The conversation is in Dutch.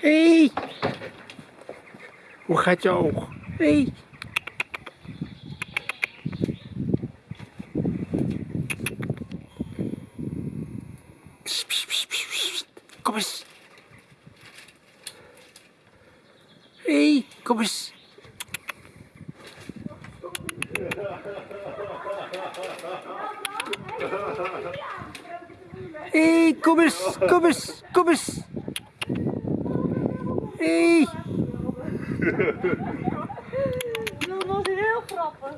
Hé! Hey. Hoe gaat je oog? Hé! Hey. Kom eens. Hé, hey, kom eens. Hé, hey, kom eens, kom eens, kom eens. Hey. Dat was heel grappig.